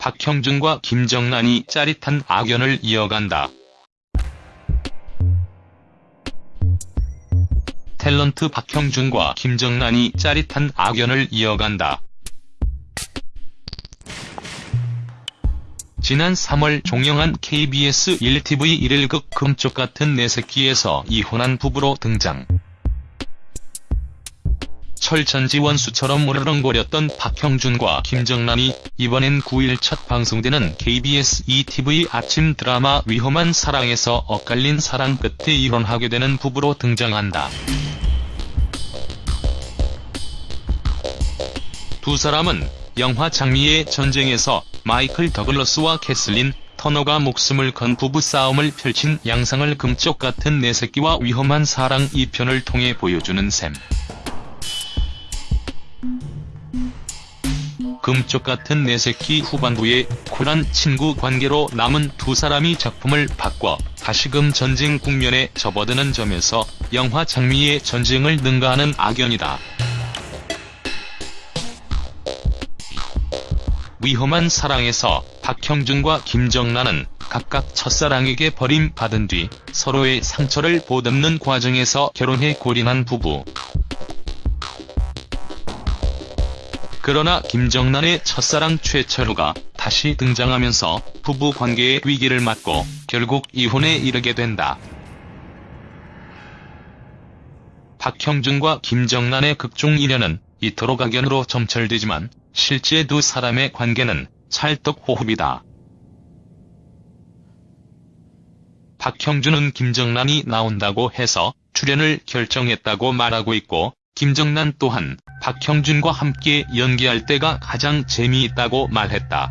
박형준과 김정란이 짜릿한 악연을 이어간다. 탤런트 박형준과 김정란이 짜릿한 악연을 이어간다. 지난 3월 종영한 KBS 1TV 1일극 금쪽 같은 내 새끼에서 이혼한 부부로 등장. 철천지 원수처럼 무르렁거렸던 박형준과 김정란이 이번엔 9일 첫 방송되는 KBS ETV 아침 드라마 위험한 사랑에서 엇갈린 사랑 끝에 이혼하게 되는 부부로 등장한다. 두 사람은 영화 장미의 전쟁에서 마이클 더글러스와 캐슬린 터너가 목숨을 건 부부싸움을 펼친 양상을 금쪽 같은 내 새끼와 위험한 사랑 2편을 통해 보여주는 셈. 금쪽 같은 내 새끼 후반부에 쿨한 친구 관계로 남은 두 사람이 작품을 바꿔 다시금 전쟁 국면에 접어드는 점에서 영화 장미의 전쟁을 능가하는 악연이다. 위험한 사랑에서 박형준과 김정란은 각각 첫사랑에게 버림받은 뒤 서로의 상처를 보듬는 과정에서 결혼해 골인한 부부. 그러나 김정란의 첫사랑 최철우가 다시 등장하면서 부부 관계의 위기를 맞고 결국 이혼에 이르게 된다. 박형준과 김정란의 극중 인연은 이토록 악연으로 점철되지만 실제 두 사람의 관계는 찰떡호흡이다. 박형준은 김정란이 나온다고 해서 출연을 결정했다고 말하고 있고 김정란 또한 박형준과 함께 연기할 때가 가장 재미있다고 말했다.